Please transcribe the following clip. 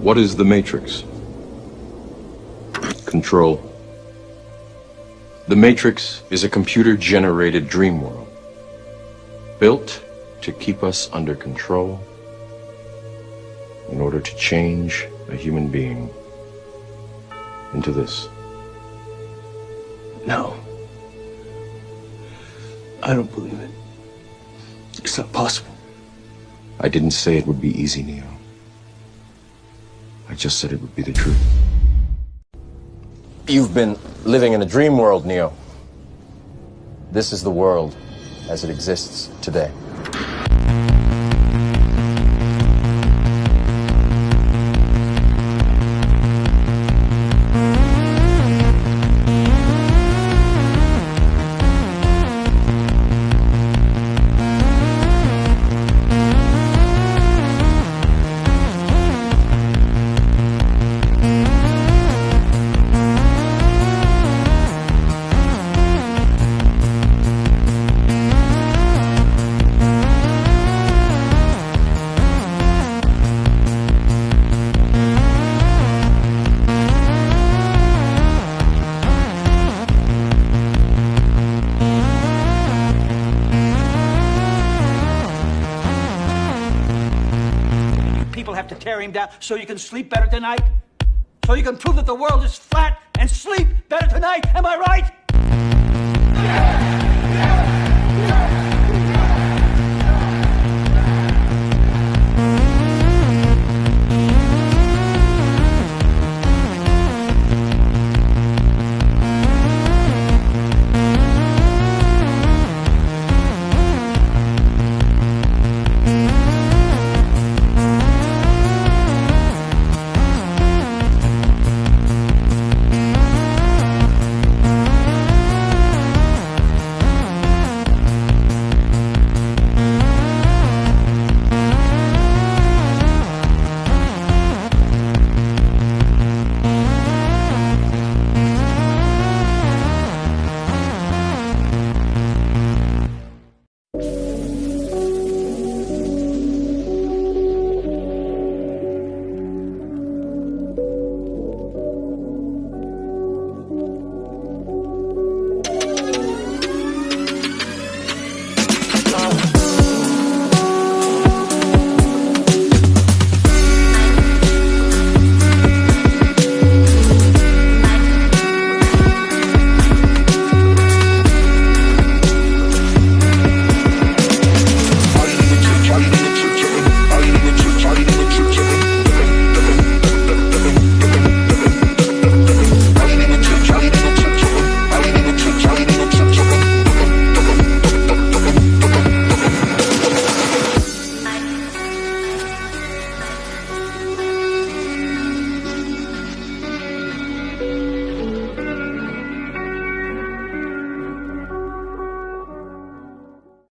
What is the Matrix? Control. The Matrix is a computer-generated dream world, built to keep us under control in order to change a human being into this. No. I don't believe it. It's not possible. I didn't say it would be easy, Neo. Just said it would be the truth. You've been living in a dream world, Neo. This is the world as it exists today. To tear him down so you can sleep better tonight? So you can prove that the world is flat and sleep better tonight? Am I right? love.